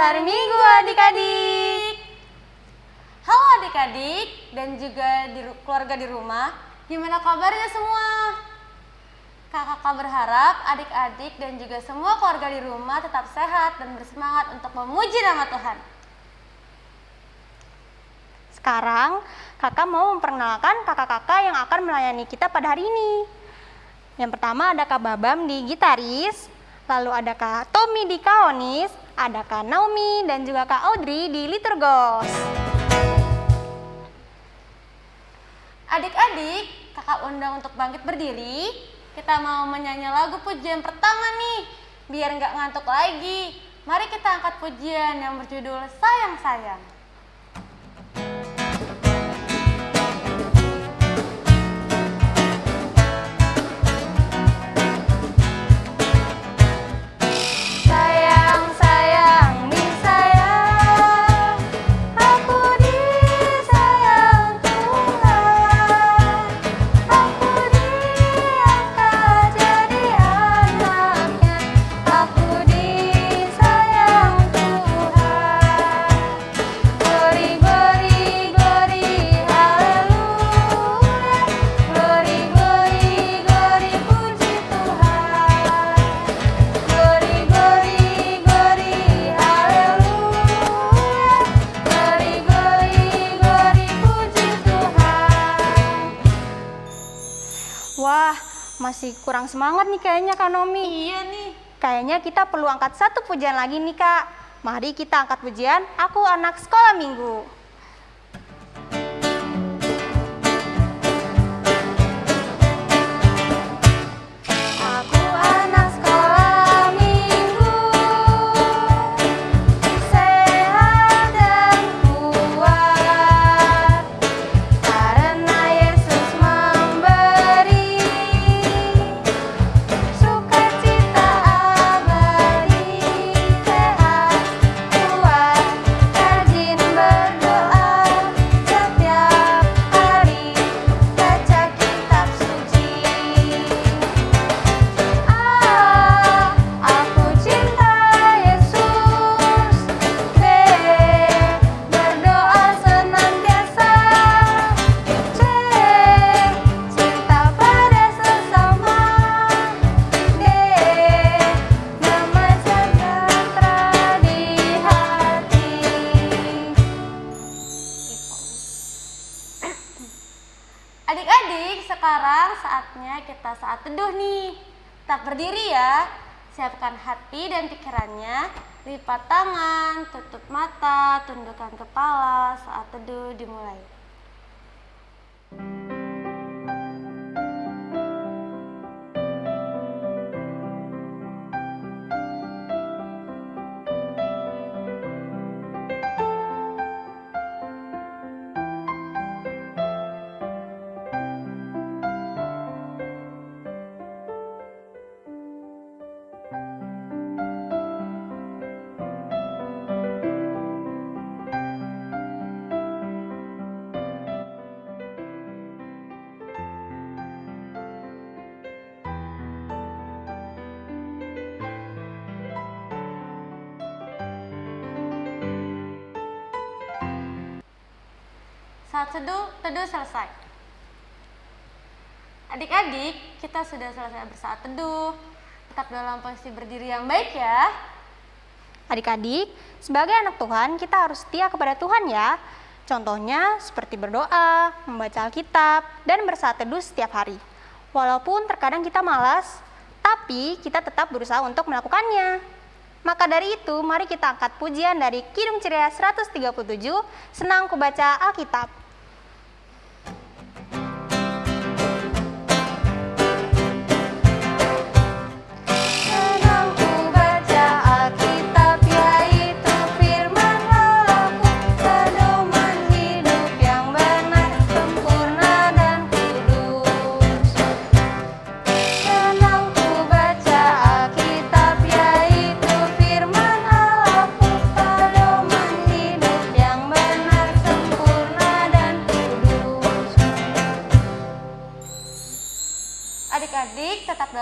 Dasar Minggu adik-adik. Halo adik-adik dan juga di, keluarga di rumah, gimana kabarnya semua? Kakak berharap adik-adik dan juga semua keluarga di rumah tetap sehat dan bersemangat untuk memuji nama Tuhan. Sekarang kakak mau memperkenalkan kakak-kakak yang akan melayani kita pada hari ini. Yang pertama ada Kak Babam di gitaris, lalu ada Kak Tommy di kaonis, ada Kak Naomi dan juga Kak Audrey di liturgos. Adik-adik, kakak undang untuk bangkit berdiri. Kita mau menyanyi lagu pujian pertama nih, biar nggak ngantuk lagi. Mari kita angkat pujian yang berjudul Sayang Sayang. Masih kurang semangat nih kayaknya Kak Nomi. Iya nih. Kayaknya kita perlu angkat satu pujian lagi nih Kak. Mari kita angkat pujian Aku Anak Sekolah Minggu. Saat teduh nih. Tetap berdiri ya. Siapkan hati dan pikirannya. Lipat tangan, tutup mata, tundukkan kepala. Saat teduh dimulai. Teduh, teduh selesai. Adik-adik, kita sudah selesai bersaat teduh. Tetap dalam posisi berdiri yang baik ya. Adik-adik, sebagai anak Tuhan, kita harus setia kepada Tuhan ya. Contohnya seperti berdoa, membaca Alkitab, dan bersaat teduh setiap hari. Walaupun terkadang kita malas, tapi kita tetap berusaha untuk melakukannya. Maka dari itu, mari kita angkat pujian dari Kidung Ceria 137, Senang Kubaca Alkitab.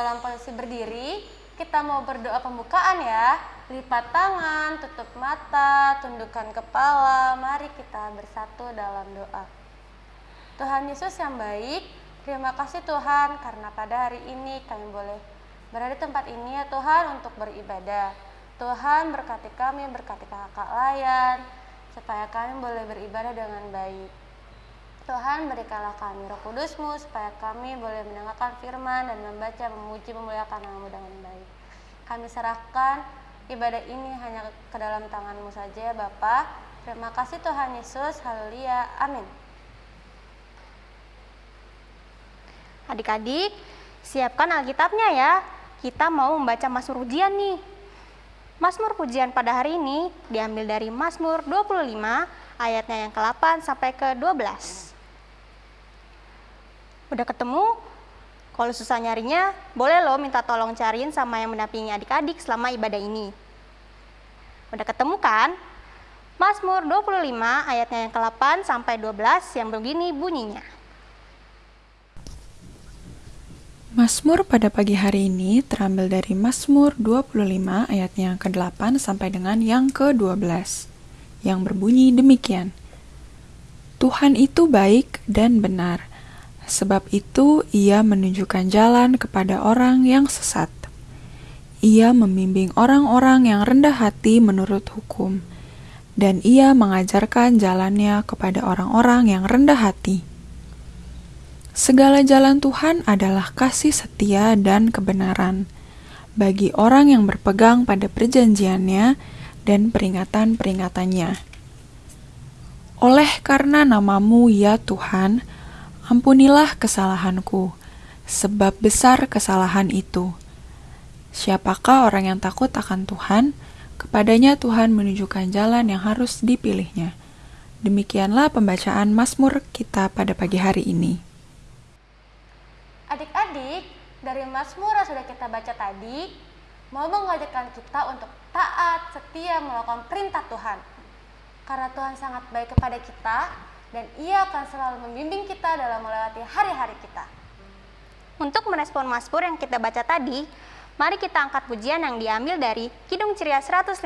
Dalam posisi berdiri. Kita mau berdoa pembukaan ya. lipat tangan, tutup mata, tundukkan kepala. Mari kita bersatu dalam doa. Tuhan Yesus yang baik, terima kasih Tuhan karena pada hari ini kami boleh berada di tempat ini ya Tuhan untuk beribadah. Tuhan berkati kami, berkati kakak layan, supaya kami boleh beribadah dengan baik. Tuhan berikanlah kami roh kudusmu supaya kami boleh mendengarkan firman dan membaca, memuji, memuliakan namamu dengan baik. Kami serahkan ibadah ini hanya ke dalam tanganmu saja ya Bapa. Terima kasih Tuhan Yesus, haleluya, amin. Adik-adik, siapkan Alkitabnya ya. Kita mau membaca Mazmur Pujian nih. Mazmur Pujian pada hari ini diambil dari Mazmur 25 ayatnya yang ke-8 sampai ke-12. Udah ketemu? Kalau susah nyarinya, boleh lo minta tolong cariin sama yang mendampingi adik-adik selama ibadah ini. Udah ketemu kan? Mazmur 25 ayatnya yang ke-8 sampai 12 yang begini bunyinya. Mazmur pada pagi hari ini terambil dari Mazmur 25 ayatnya yang ke-8 sampai dengan yang ke-12 yang berbunyi demikian. Tuhan itu baik dan benar, sebab itu ia menunjukkan jalan kepada orang yang sesat. Ia membimbing orang-orang yang rendah hati menurut hukum, dan ia mengajarkan jalannya kepada orang-orang yang rendah hati. Segala jalan Tuhan adalah kasih setia dan kebenaran bagi orang yang berpegang pada perjanjiannya dan peringatan-peringatannya. Oleh karena namamu ya Tuhan, ampunilah kesalahanku, sebab besar kesalahan itu. Siapakah orang yang takut akan Tuhan? Kepadanya Tuhan menunjukkan jalan yang harus dipilihnya. Demikianlah pembacaan Mazmur kita pada pagi hari ini. Adik-adik, dari Mazmur yang sudah kita baca tadi, mau mengajarkan kita untuk taat, setia melakukan perintah Tuhan. Karena Tuhan sangat baik kepada kita, dan ia akan selalu membimbing kita dalam melewati hari-hari kita. Untuk merespon Mazmur yang kita baca tadi, mari kita angkat pujian yang diambil dari Kidung Ceria 152,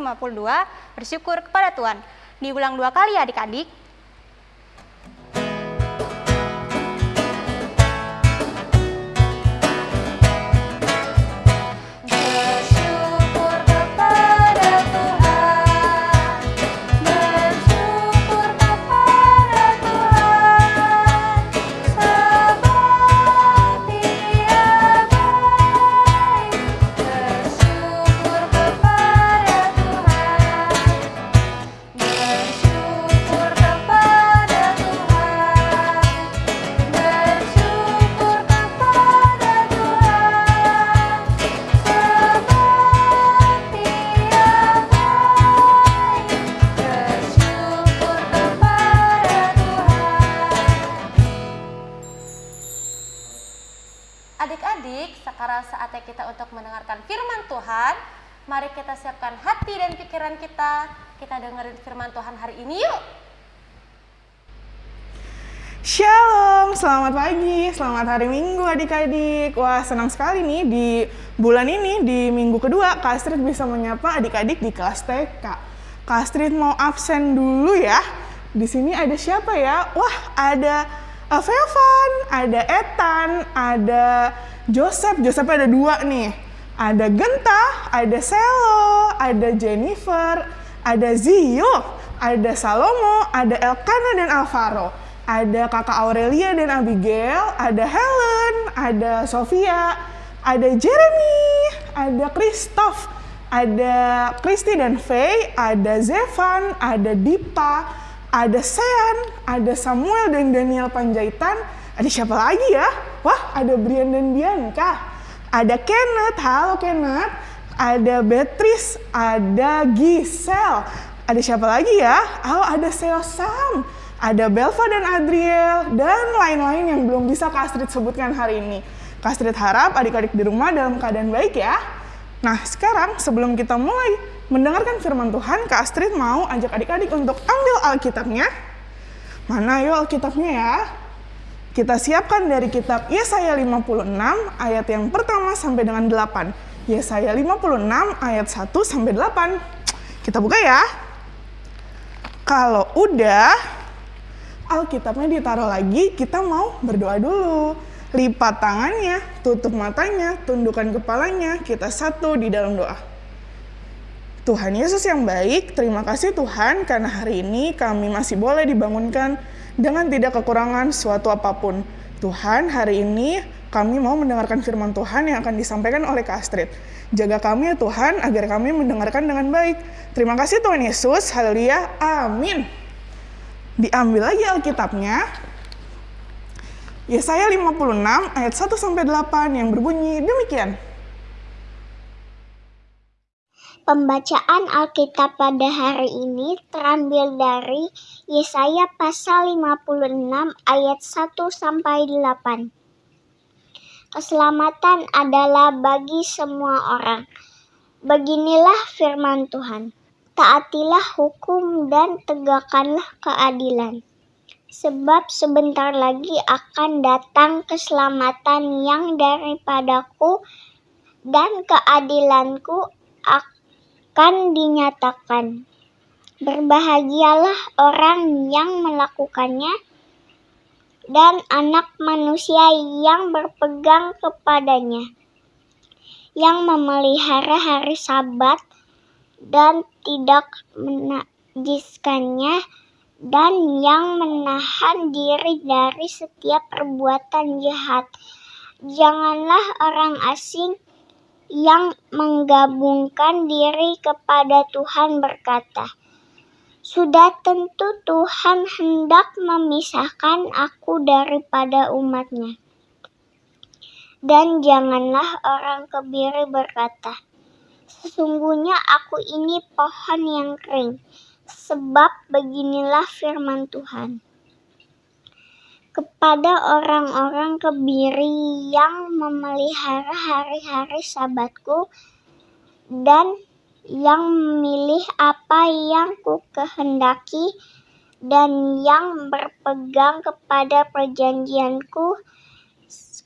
bersyukur kepada Tuhan. Diulang dua kali adik-adik. Adik-adik, sekarang saatnya kita untuk mendengarkan firman Tuhan. Mari kita siapkan hati dan pikiran kita. Kita dengerin firman Tuhan hari ini yuk. Shalom, selamat pagi, selamat hari Minggu adik-adik. Wah, senang sekali nih di bulan ini, di minggu kedua, Kak Astrid bisa menyapa adik-adik di kelas TK. Kak Astrid mau absen dulu ya. Di sini ada siapa ya? Wah, ada Vevan, ada Ethan, ada Joseph. Joseph ada dua nih. Ada Genta, ada Selo, ada Jennifer, ada Zio, ada Salomo, ada Elkana dan Alvaro ada kakak Aurelia dan Abigail, ada Helen, ada Sofia, ada Jeremy, ada Christoph, ada Kristi dan Faye, ada Zevan, ada Dipa, ada Sean, ada Samuel dan Daniel Panjaitan, ada siapa lagi ya? Wah, ada Brian dan Bianca, ada Kenneth, halo Kenneth, ada Beatrice, ada Giselle, ada siapa lagi ya? Oh, ada Seo Sam, ada Belva dan Adriel, dan lain-lain yang belum bisa Kak Astrid sebutkan hari ini. Kak Astrid harap adik-adik di rumah dalam keadaan baik ya. Nah, sekarang sebelum kita mulai mendengarkan firman Tuhan, Kak Astrid mau ajak adik-adik untuk ambil Alkitabnya. Mana yuk Alkitabnya ya? Kita siapkan dari kitab Yesaya 56 ayat yang pertama sampai dengan 8. Yesaya 56 ayat 1 sampai 8. Kita buka ya. Kalau udah, Alkitabnya ditaruh lagi, kita mau berdoa dulu. Lipat tangannya, tutup matanya, tundukkan kepalanya, kita satu di dalam doa. Tuhan Yesus yang baik, terima kasih Tuhan karena hari ini kami masih boleh dibangunkan dengan tidak kekurangan suatu apa pun. Tuhan, hari ini kami mau mendengarkan firman Tuhan yang akan disampaikan oleh Kak Astrid. Jaga kami ya Tuhan agar kami mendengarkan dengan baik. Terima kasih Tuhan Yesus. Haleluya. Amin. Diambil lagi Alkitabnya. Yesaya 56 ayat 1 sampai 8 yang berbunyi demikian. Pembacaan Alkitab pada hari ini terambil dari Yesaya pasal 56 ayat 1 sampai 8. Keselamatan adalah bagi semua orang. Beginilah firman Tuhan. Taatilah hukum dan tegakkanlah keadilan. Sebab sebentar lagi akan datang keselamatan yang daripadaku dan keadilanku akan dinyatakan. Berbahagialah orang yang melakukannya dan anak manusia yang berpegang kepadanya, yang memelihara hari Sabat dan tidak menajiskannya, dan yang menahan diri dari setiap perbuatan jahat. Janganlah orang asing yang menggabungkan diri kepada Tuhan berkata, sudah tentu Tuhan hendak memisahkan aku daripada umatnya. Dan janganlah orang kebiri berkata, Sesungguhnya aku ini pohon yang kering, sebab beginilah firman Tuhan. Kepada orang-orang kebiri yang memelihara hari-hari sabatku dan yang memilih apa yang ku kehendaki dan yang berpegang kepada perjanjianku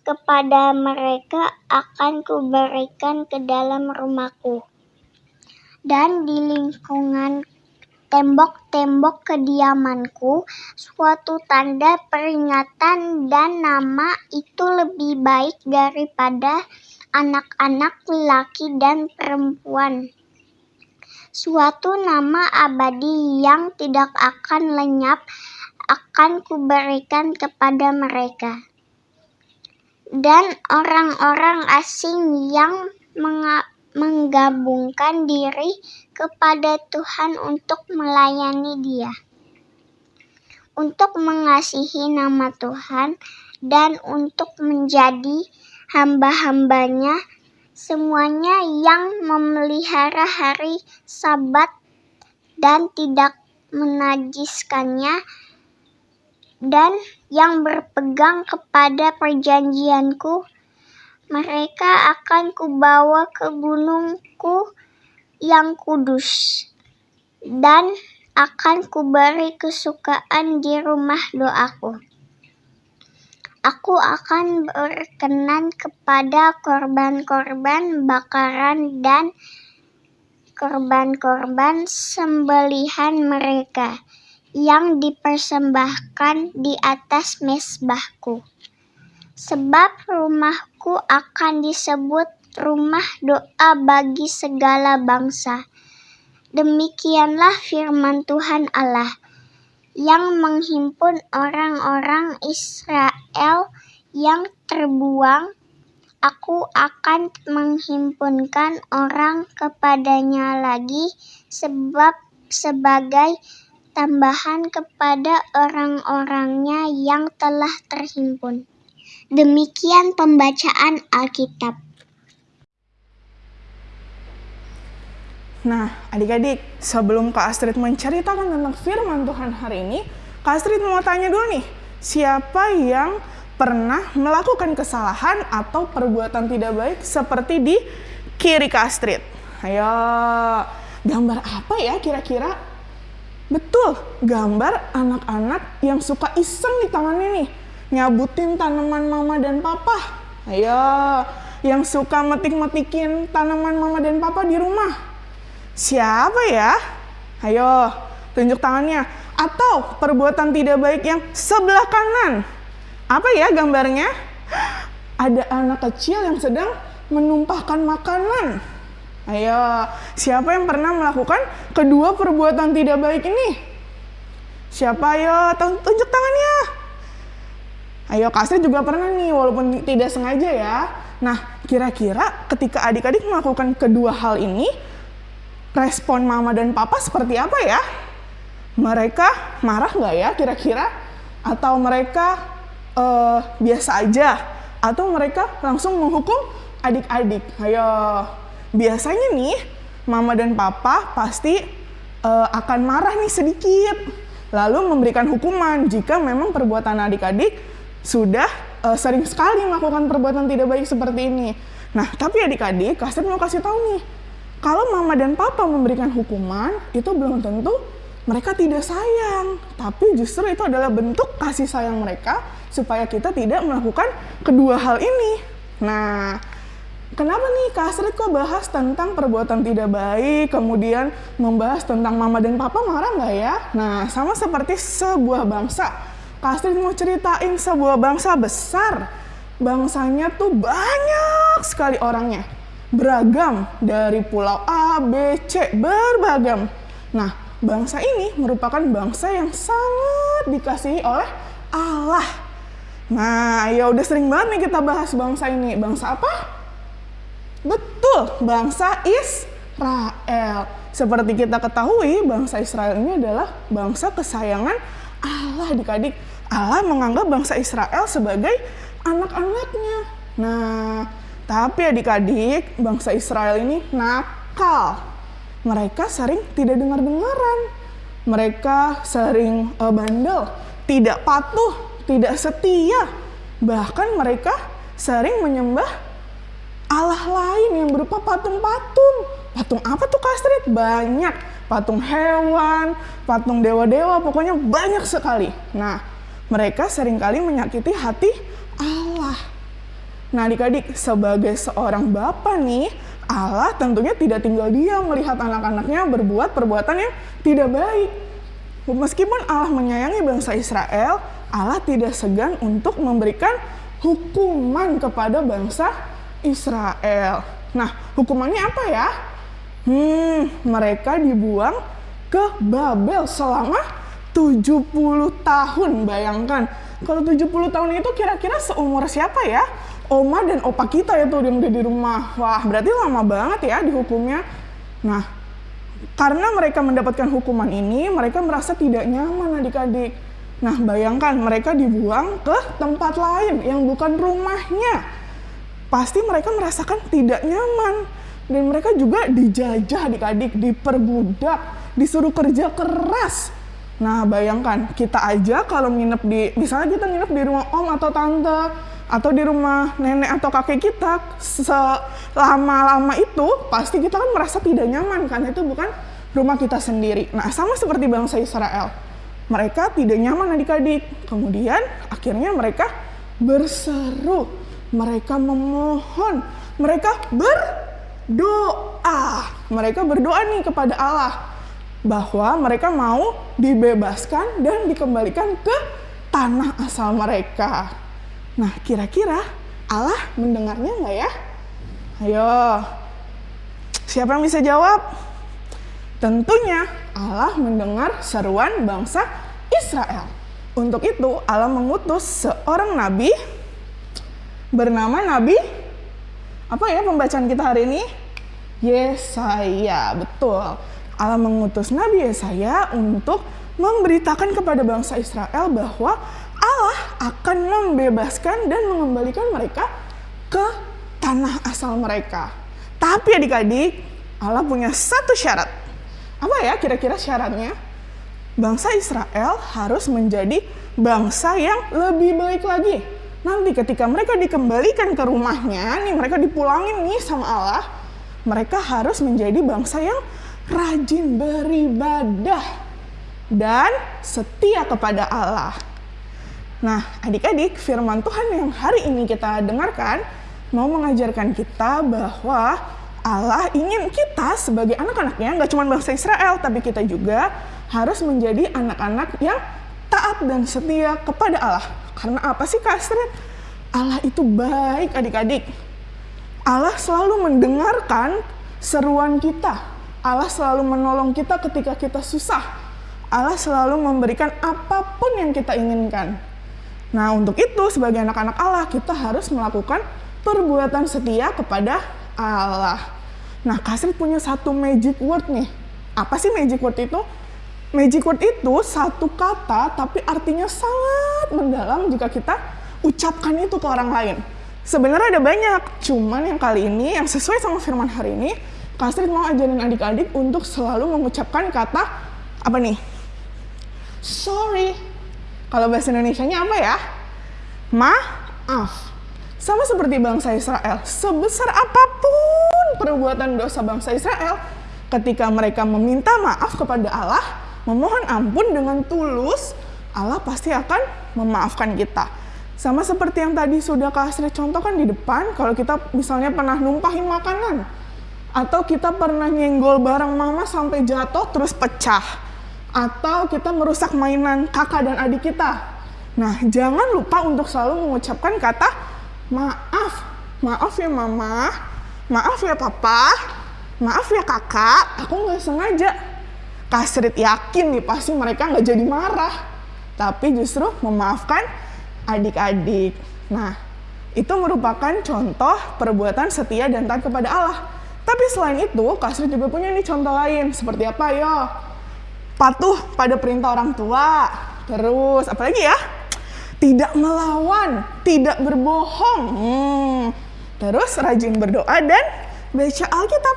kepada mereka akan kuberikan ke dalam rumahku. Dan di lingkungan tembok-tembok kediamanku suatu tanda peringatan dan nama itu lebih baik daripada anak-anak laki dan perempuan suatu nama abadi yang tidak akan lenyap akan kuberikan kepada mereka. Dan orang-orang asing yang menggabungkan diri kepada Tuhan untuk melayani Dia, untuk mengasihi nama Tuhan, dan untuk menjadi hamba-hambanya semuanya yang memelihara hari Sabat dan tidak menajiskannya dan yang berpegang kepada perjanjianku mereka akan kubawa ke gunungku yang kudus dan akan kuberi kesukaan di rumah doaku. Aku akan berkenan kepada korban-korban bakaran dan korban-korban sembelihan mereka yang dipersembahkan di atas mesbahku. Sebab rumahku akan disebut rumah doa bagi segala bangsa. Demikianlah firman Tuhan Allah yang menghimpun orang-orang Israel yang terbuang, aku akan menghimpunkan orang kepadanya lagi sebab sebagai tambahan kepada orang-orangnya yang telah terhimpun. Demikian pembacaan Alkitab. Nah, adik-adik, sebelum Kak Astrid menceritakan tentang firman Tuhan hari ini, Kak Astrid mau tanya dulu nih, siapa yang pernah melakukan kesalahan atau perbuatan tidak baik seperti di kiri Kak Astrid? Ayo, gambar apa ya kira-kira? Betul, gambar anak-anak yang suka iseng di tangannya nih, nyabutin tanaman mama dan papa. Ayo, yang suka metik-metikin tanaman mama dan papa di rumah? Siapa ya? Ayo, tunjuk tangannya. Atau perbuatan tidak baik yang sebelah kanan. Apa ya gambarnya? Ada anak kecil yang sedang menumpahkan makanan. Ayo, siapa yang pernah melakukan kedua perbuatan tidak baik ini? Siapa ayo tunjuk tangannya. Ayo Kasri juga pernah nih walaupun tidak sengaja ya. Nah, kira-kira ketika adik-adik melakukan kedua hal ini, respon mama dan papa seperti apa ya? Mereka marah nggak ya kira-kira? Atau mereka uh, biasa aja? Atau mereka langsung menghukum adik-adik? Ayo, biasanya nih mama dan papa pasti uh, akan marah nih sedikit, lalu memberikan hukuman jika memang perbuatan adik-adik sudah uh, sering sekali melakukan perbuatan tidak baik seperti ini. Nah, tapi adik-adik, kasih mau kasih tahu nih, kalau mama dan papa memberikan hukuman, itu belum tentu mereka tidak sayang, tapi justru itu adalah bentuk kasih sayang mereka supaya kita tidak melakukan kedua hal ini. Nah, kenapa nih Kak Astrid kok bahas tentang perbuatan tidak baik, kemudian membahas tentang mama dan papa marah nggak ya? Nah, sama seperti sebuah bangsa Astrid mau ceritain sebuah bangsa besar. Bangsanya tuh banyak sekali orangnya. Beragam dari pulau A, B, C, beragam. Nah, bangsa ini merupakan bangsa yang sangat dikasihi oleh Allah. Nah, ya udah sering banget nih kita bahas bangsa ini. Bangsa apa? Betul, bangsa Israel. Seperti kita ketahui, bangsa Israel ini adalah bangsa kesayangan Allah adik-adik. Allah menganggap bangsa Israel sebagai anak-anaknya. Nah, tapi adik-adik, bangsa Israel ini nakal. Mereka sering tidak dengar-dengaran. Mereka sering uh, bandel, tidak patuh, tidak setia. Bahkan mereka sering menyembah Allah lain yang berupa patung-patung. Patung apa tuh Kastrit? Banyak. Patung hewan, patung dewa-dewa, pokoknya banyak sekali. Nah, mereka sering kali menyakiti hati Allah. Nah adik-adik, sebagai seorang bapak nih, Allah tentunya tidak tinggal diam melihat anak-anaknya berbuat perbuatan yang tidak baik. Meskipun Allah menyayangi bangsa Israel, Allah tidak segan untuk memberikan hukuman kepada bangsa Israel. Nah, hukumannya apa ya? Hmm, mereka dibuang ke Babel selama 70 tahun bayangkan. Kalau 70 tahun itu kira-kira seumur siapa ya? Oma dan opa kita itu yang udah di rumah. Wah, berarti lama banget ya dihukumnya. Nah, karena mereka mendapatkan hukuman ini, mereka merasa tidak nyaman adik-adik. Nah, bayangkan mereka dibuang ke tempat lain yang bukan rumahnya. Pasti mereka merasakan tidak nyaman. Dan mereka juga dijajah adik-adik, diperbudak, disuruh kerja keras Nah, bayangkan kita aja kalau nginep di, misalnya kita nginep di rumah om atau tante, atau di rumah nenek atau kakek kita, selama-lama itu pasti kita kan merasa tidak nyaman kan, itu bukan rumah kita sendiri. Nah, sama seperti bangsa Israel. Mereka tidak nyaman adik-adik. Kemudian akhirnya mereka berseru, mereka memohon, mereka berdoa. Mereka berdoa nih kepada Allah bahwa mereka mau dibebaskan dan dikembalikan ke tanah asal mereka. Nah, kira-kira Allah mendengarnya nggak ya? Ayo, siapa yang bisa jawab? Tentunya Allah mendengar seruan bangsa Israel. Untuk itu Allah mengutus seorang nabi bernama Nabi apa ya pembacaan kita hari ini? Yesaya, betul. Allah mengutus Nabi Yesaya untuk memberitakan kepada bangsa Israel bahwa Allah akan membebaskan dan mengembalikan mereka ke tanah asal mereka. Tapi adik-adik, Allah punya satu syarat. Apa ya kira-kira syaratnya? Bangsa Israel harus menjadi bangsa yang lebih baik lagi. Nanti ketika mereka dikembalikan ke rumahnya, nih mereka dipulangin nih sama Allah, mereka harus menjadi bangsa yang rajin beribadah, dan setia kepada Allah. Nah, adik-adik, firman Tuhan yang hari ini kita dengarkan mau mengajarkan kita bahwa Allah ingin kita sebagai anak-anaknya, nggak cuma bangsa Israel, tapi kita juga harus menjadi anak-anak yang taat dan setia kepada Allah. Karena apa sih Kak Astrid? Allah itu baik adik-adik. Allah selalu mendengarkan seruan kita. Allah selalu menolong kita ketika kita susah. Allah selalu memberikan apa pun yang kita inginkan. Nah, untuk itu sebagai anak-anak Allah kita harus melakukan perbuatan setia kepada Allah. Nah, Kasri punya satu magic word nih. Apa sih magic word itu? Magic word itu satu kata tapi artinya sangat mendalam jika kita ucapkan itu ke orang lain. Sebenarnya ada banyak, cuman yang kali ini yang sesuai sama firman hari ini, Kasri mau ajarin adik-adik untuk selalu mengucapkan kata apa nih? Sorry. Kalau bahasa Indonesia-nya apa ya? Maaf. Sama seperti bangsa Israel, sebesar apa pun perbuatan dosa bangsa Israel, ketika mereka meminta maaf kepada Allah, memohon ampun dengan tulus, Allah pasti akan memaafkan kita. Sama seperti yang tadi sudah Kak Astrid contohkan di depan, kalau kita misalnya pernah numpahin makanan, atau kita pernah nyenggol barang mama sampai jatuh terus pecah, atau kita merusak mainan kakak dan adik kita. Nah, jangan lupa untuk selalu mengucapkan kata maaf, maaf ya mama, maaf ya papa, maaf ya kakak, aku nggak sengaja. Kasrit yakin nih pasti mereka nggak jadi marah, tapi justru memaafkan adik-adik. Nah, itu merupakan contoh perbuatan setia dan taat kepada Allah. Tapi selain itu, Kasrit juga punya nih contoh lain. Seperti apa yo? Patuh pada perintah orang tua. Terus, apalagi ya? tidak melawan, tidak berbohong. Hmm. Terus rajin berdoa dan baca Alkitab.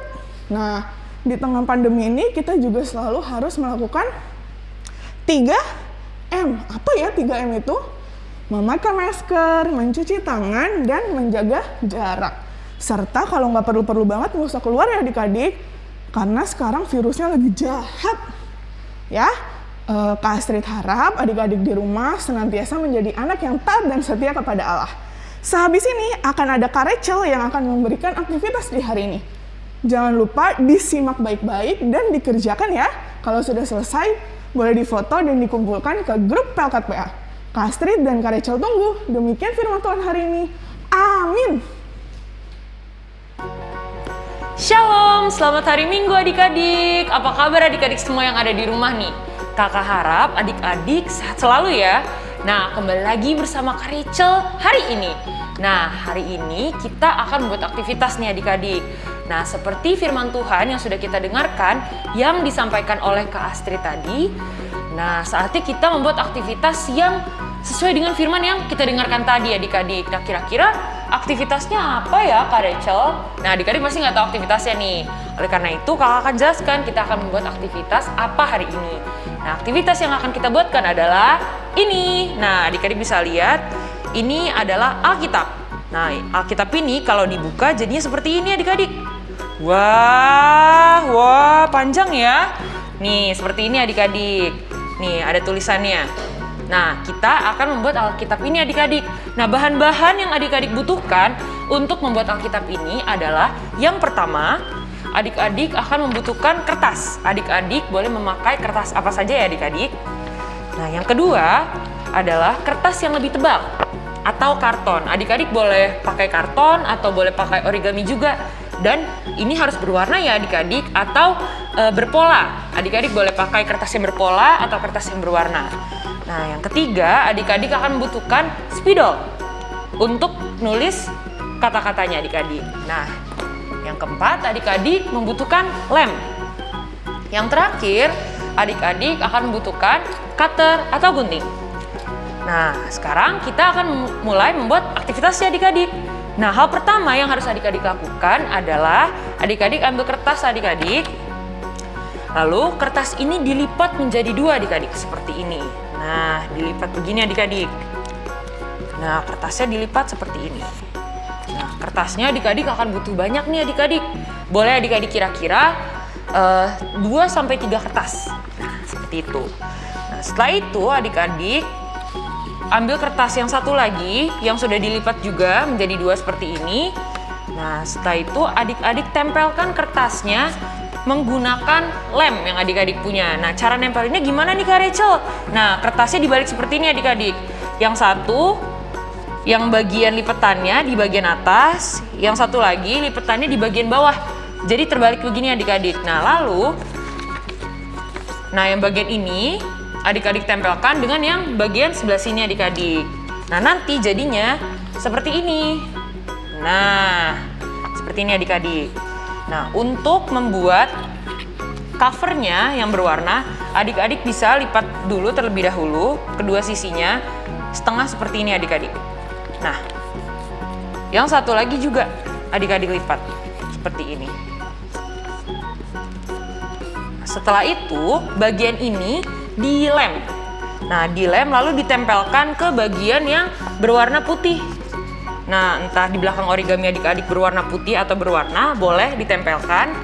Nah, di tengah pandemi ini kita juga selalu harus melakukan 3M. Apa ya 3M itu? Memakai masker, mencuci tangan, dan menjaga jarak. Serta kalau nggak perlu-perlu banget nggak usah keluar ya adik-adik. Karena sekarang virusnya lagi jahat. Ya, uh, Kak Astrid harap adik-adik di rumah senantiasa menjadi anak yang taat dan setia kepada Allah. Sehabis ini akan ada Kak Rachel yang akan memberikan aktivitas di hari ini. Jangan lupa disimak baik-baik dan dikerjakan ya. Kalau sudah selesai, boleh difoto dan dikumpulkan ke grup Pelkat PA. Kak Astrid dan Kak Rachel tunggu. Demikian firman Tuhan hari ini. Amin. Shalom, selamat hari Minggu adik-adik. Apa kabar adik-adik semua yang ada di rumah nih? Kakak harap adik-adik sehat selalu ya. Nah, kembali lagi bersama Kak Rachel hari ini. Nah, hari ini kita akan membuat aktivitas nih adik-adik. Nah, seperti firman Tuhan yang sudah kita dengarkan, yang disampaikan oleh Kak Astrid tadi. Nah, saatnya kita membuat aktivitas yang sesuai dengan firman yang kita dengarkan tadi adik-adik. Nah, kira-kira aktivitasnya apa ya Kak Rachel? Nah, adik-adik masih nggak tahu aktivitasnya nih. Oleh karena itu, kakak akan jelaskan kita akan membuat aktivitas apa hari ini. Nah, aktivitas yang akan kita buatkan adalah ini. Nah, adik-adik bisa lihat, ini adalah Alkitab. Nah, Alkitab ini kalau dibuka jadinya seperti ini adik-adik. Wah, wah, panjang ya. Nih, seperti ini adik-adik. Nih, ada tulisannya. Nah, kita akan membuat Alkitab ini adik-adik. Nah, bahan-bahan yang adik-adik butuhkan untuk membuat Alkitab ini adalah yang pertama, adik-adik akan membutuhkan kertas. Adik-adik boleh memakai kertas apa saja ya adik-adik. Nah, yang kedua adalah kertas yang lebih tebal atau karton. Adik-adik boleh pakai karton atau boleh pakai origami juga. Dan ini harus berwarna ya adik-adik atau e, berpola. Adik-adik boleh pakai kertas yang berpola atau kertas yang berwarna. Nah, yang ketiga, adik-adik akan membutuhkan spidol untuk nulis kata-katanya adik-adik. Nah, yang keempat, adik-adik membutuhkan lem. Yang terakhir, adik-adik akan membutuhkan cutter atau gunting. Nah, sekarang kita akan mulai membuat aktivitasnya adik-adik. Nah, hal pertama yang harus adik-adik lakukan adalah adik-adik ambil kertas adik-adik. Lalu kertas ini dilipat menjadi dua adik-adik seperti ini. Nah, dilipat begini adik-adik. Nah, kertasnya dilipat seperti ini. Nah, kertasnya adik-adik akan butuh banyak nih adik-adik. Boleh adik-adik kira-kira uh, 2 sampai 3 kertas. Nah, seperti itu. Nah, setelah itu adik-adik ambil kertas yang satu lagi yang sudah dilipat juga menjadi dua seperti ini. Nah, setelah itu adik-adik tempelkan kertasnya menggunakan lem yang adik-adik punya. Nah, cara nempelinnya gimana nih Kak Rachel? Nah, kertasnya dibalik seperti ini adik-adik. Yang satu, yang bagian lipetannya di bagian atas, yang satu lagi lipetannya di bagian bawah. Jadi terbalik begini adik-adik. Nah, lalu, nah yang bagian ini adik-adik tempelkan dengan yang bagian sebelah sini adik-adik. Nah, nanti jadinya seperti ini. Nah, seperti ini adik-adik. Nah, untuk membuat covernya yang berwarna, adik-adik bisa lipat dulu terlebih dahulu kedua sisinya setengah seperti ini adik-adik. Nah, yang satu lagi juga adik-adik lipat seperti ini. Setelah itu, bagian ini dilem. Nah, dilem lalu ditempelkan ke bagian yang berwarna putih. Nah, entah di belakang origami adik-adik berwarna putih atau berwarna, boleh ditempelkan.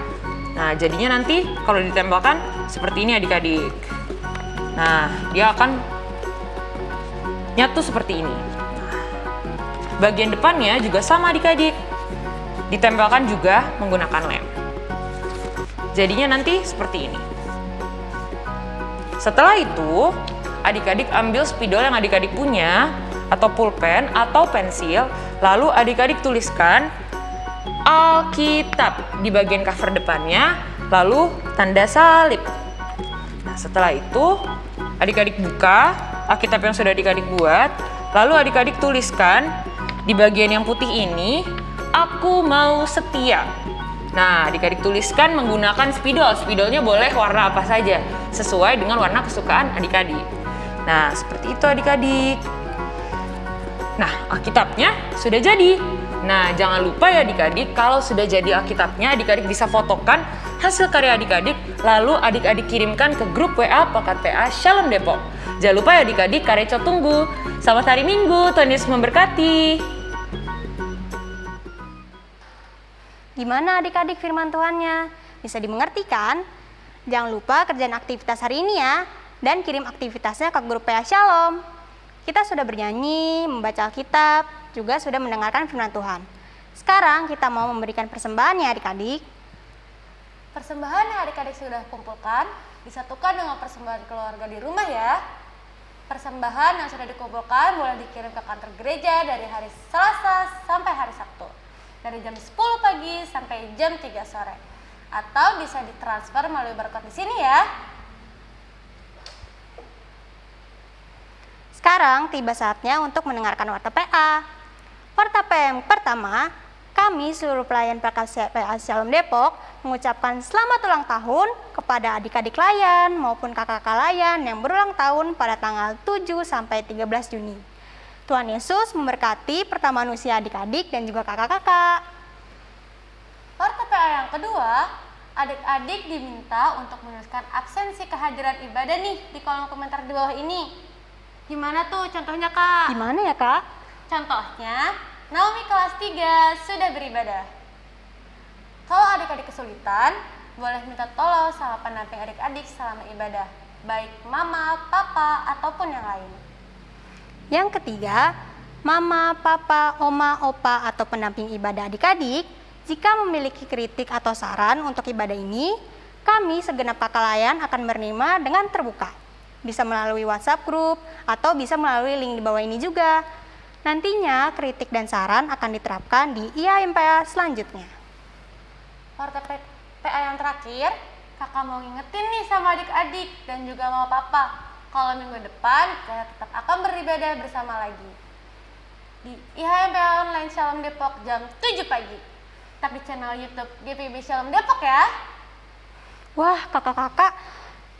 Nah, jadinya nanti kalau ditempelkan seperti ini adik-adik. Nah, dia akan nyatu seperti ini. Bagian depannya juga sama adik-adik. Ditempelkan juga menggunakan lem. Jadinya nanti seperti ini. Setelah itu, adik-adik ambil spidol yang adik-adik punya, atau pulpen atau pensil, lalu adik-adik tuliskan Alkitab di bagian cover depannya, lalu tanda salib. Nah, setelah itu adik-adik buka Alkitab yang sudah adik-adik buat, lalu adik-adik tuliskan di bagian yang putih ini, aku mau setia. Nah, adik-adik tuliskan menggunakan spidol. Spidolnya boleh warna apa saja, sesuai dengan warna kesukaan adik-adik. Nah, seperti itu adik-adik. Nah, Alkitabnya sudah jadi. Nah, jangan lupa ya adik-adik, kalau sudah jadi Alkitabnya, adik-adik bisa fotokan hasil karya adik-adik, lalu adik-adik kirimkan ke grup WA Pekat PA Shalom Depok. Jangan lupa ya adik-adik, Kareco tunggu. Selamat hari Minggu, Tuhan Yesus memberkati. Gimana adik-adik firman Tuhannya? Bisa dimengerti kan? Jangan lupa kerjaan aktivitas hari ini ya, dan kirim aktivitasnya ke grup PA Shalom. Kita sudah bernyanyi, membaca Alkitab, juga sudah mendengarkan firman Tuhan. Sekarang kita mau memberikan persembahan ya adik-adik. Persembahan yang adik-adik sudah kumpulkan disatukan dengan persembahan keluarga di rumah ya. Persembahan yang sudah dikumpulkan boleh dikirim ke kantor gereja dari hari Selasa sampai hari Sabtu. Dari jam 10 pagi sampai jam 3 sore. Atau bisa ditransfer melalui barcode di sini ya. Sekarang tiba saatnya untuk mendengarkan Warta PA. Warta PA yang pertama, kami seluruh pelayan PA Shalom Depok mengucapkan selamat ulang tahun kepada adik-adik layan maupun kakak-kakak layan yang berulang tahun pada tanggal 7 sampai 13 Juni. Tuhan Yesus memberkati pertemuan usia adik-adik dan juga kakak-kakak. Warta PA yang kedua, adik-adik diminta untuk menuliskan absensi kehadiran ibadah nih di kolom komentar di bawah ini. Gimana tuh contohnya kak? Gimana ya kak? Contohnya, Naomi kelas 3 sudah beribadah. Kalau adik-adik kesulitan, boleh minta tolong sama pendamping adik-adik selama ibadah. Baik mama, papa, ataupun yang lain. Yang ketiga, mama, papa, oma, opa, atau pendamping ibadah adik-adik, jika memiliki kritik atau saran untuk ibadah ini, kami segenap pakalayan akan menerima dengan terbuka bisa melalui WhatsApp group, atau bisa melalui link di bawah ini juga. Nantinya kritik dan saran akan diterapkan di IAMPA selanjutnya. Warta PA yang terakhir, kakak mau ngingetin nih sama adik-adik dan juga mau papa. Kalau minggu depan kita tetap akan beribadah bersama lagi. Di IHMPA Online Shalom Depok jam 7 pagi. Tapi channel YouTube GPB Shalom Depok ya. Wah, kakak-kakak,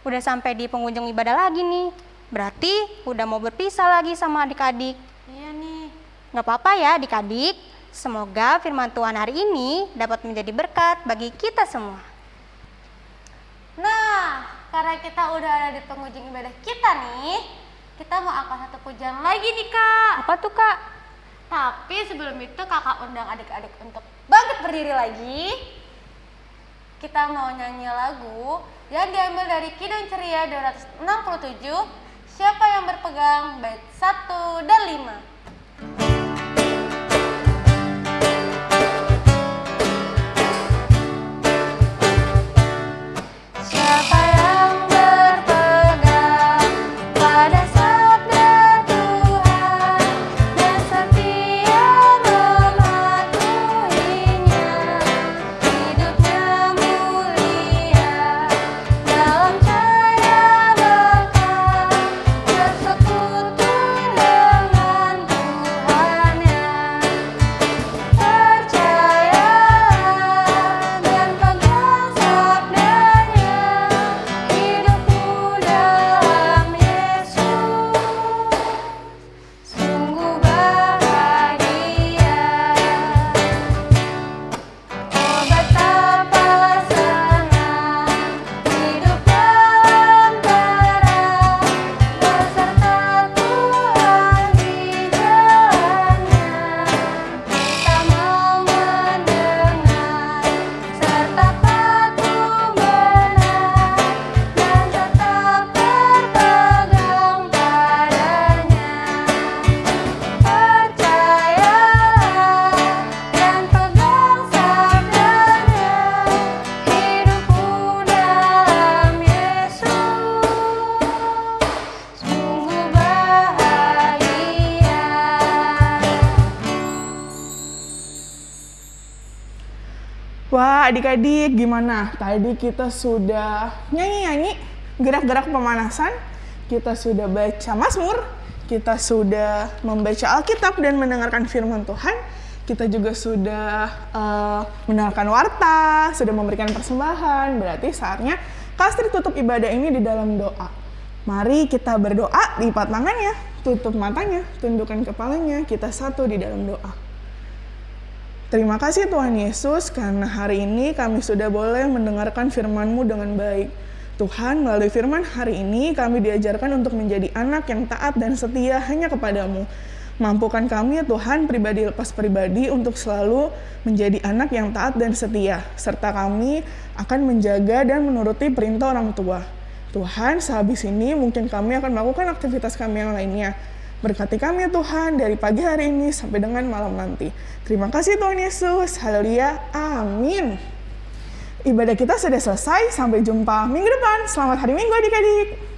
udah sampai di pengunjung ibadah lagi nih. Berarti udah mau berpisah lagi sama adik-adik. Iya nih. Nggak apa-apa ya adik-adik. Semoga firman Tuhan hari ini dapat menjadi berkat bagi kita semua. Nah, karena kita udah ada di pengunjung ibadah kita nih, kita mau angkat satu pujian lagi nih kak. Apa tuh kak? Tapi sebelum itu kakak undang adik-adik untuk bangkit berdiri lagi. Kita mau nyanyi lagu yang diambil dari Kidung Ceria 267 Siapa yang berpegang bait 1 dan 5? Adik-adik gimana? Tadi kita sudah nyanyi-nyanyi, gerak-gerak pemanasan, kita sudah baca Mazmur, kita sudah membaca Alkitab dan mendengarkan firman Tuhan, kita juga sudah eh, mendengarkan warta, sudah memberikan persembahan, berarti saatnya Kastri tutup ibadah ini di dalam doa. Mari kita berdoa, lipat tangannya, tutup matanya, tundukkan kepalanya, kita satu di dalam doa. Terima kasih Tuhan Yesus karena hari ini kami sudah boleh mendengarkan firman-Mu dengan baik. Tuhan, melalui firman hari ini kami diajarkan untuk menjadi anak yang taat dan setia hanya kepadamu. Mampukan kami ya Tuhan pribadi lepas pribadi untuk selalu menjadi anak yang taat dan setia. Serta kami akan menjaga dan menuruti perintah orang tua. Tuhan, sehabis ini mungkin kami akan melakukan aktivitas kami yang lainnya. Berkati kami ya Tuhan dari pagi hari ini sampai dengan malam nanti. Terima kasih Tuhan Yesus. Haleluya. Amin. Ibadah kita sudah selesai. Sampai jumpa minggu depan. Selamat hari Minggu adik-adik.